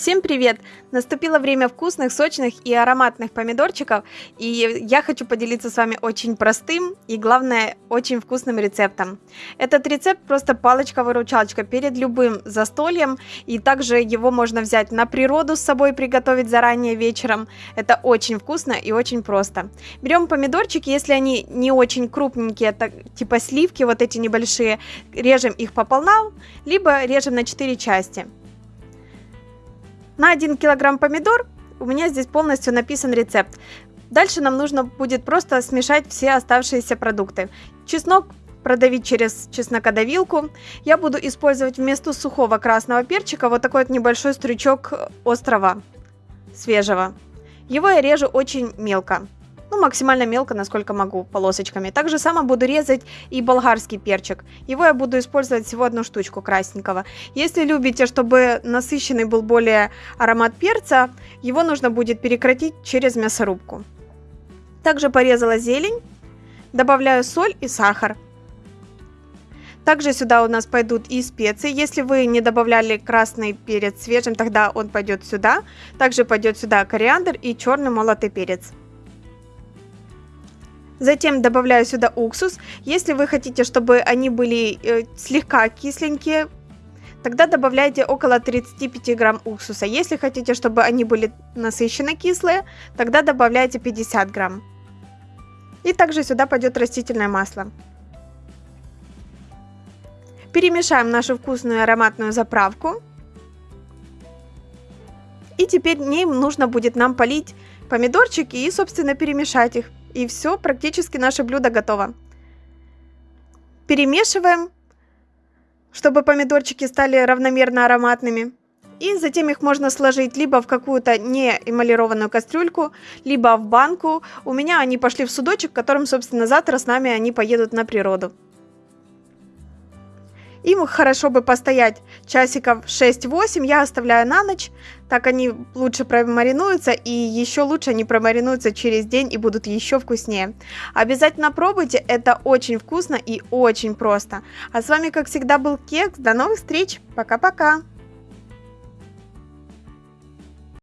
Всем привет! Наступило время вкусных, сочных и ароматных помидорчиков, и я хочу поделиться с вами очень простым и, главное, очень вкусным рецептом. Этот рецепт просто палочка-выручалочка перед любым застольем, и также его можно взять на природу с собой, приготовить заранее вечером. Это очень вкусно и очень просто. Берем помидорчики, если они не очень крупненькие, так, типа сливки, вот эти небольшие, режем их пополам, либо режем на 4 части. На 1 килограмм помидор у меня здесь полностью написан рецепт. Дальше нам нужно будет просто смешать все оставшиеся продукты. Чеснок продавить через чеснокодавилку. Я буду использовать вместо сухого красного перчика вот такой вот небольшой стручок острого, свежего. Его я режу очень мелко максимально мелко, насколько могу, полосочками. Так же само буду резать и болгарский перчик. Его я буду использовать всего одну штучку красненького. Если любите, чтобы насыщенный был более аромат перца, его нужно будет перекратить через мясорубку. Также порезала зелень, добавляю соль и сахар. Также сюда у нас пойдут и специи. Если вы не добавляли красный перец свежим, тогда он пойдет сюда. Также пойдет сюда кориандр и черный молотый перец. Затем добавляю сюда уксус. Если вы хотите, чтобы они были э, слегка кисленькие, тогда добавляйте около 35 грамм уксуса. Если хотите, чтобы они были насыщенно кислые, тогда добавляйте 50 грамм. И также сюда пойдет растительное масло. Перемешаем нашу вкусную ароматную заправку. И теперь ним нужно будет нам полить помидорчики и, собственно, перемешать их. И все, практически наше блюдо готово. Перемешиваем, чтобы помидорчики стали равномерно ароматными. И затем их можно сложить либо в какую-то не эмалированную кастрюльку, либо в банку. У меня они пошли в судочек, которым, собственно, завтра с нами они поедут на природу. Им хорошо бы постоять часиков 6-8, я оставляю на ночь, так они лучше промаринуются и еще лучше они промаринуются через день и будут еще вкуснее. Обязательно пробуйте, это очень вкусно и очень просто. А с вами как всегда был Кекс, до новых встреч, пока-пока!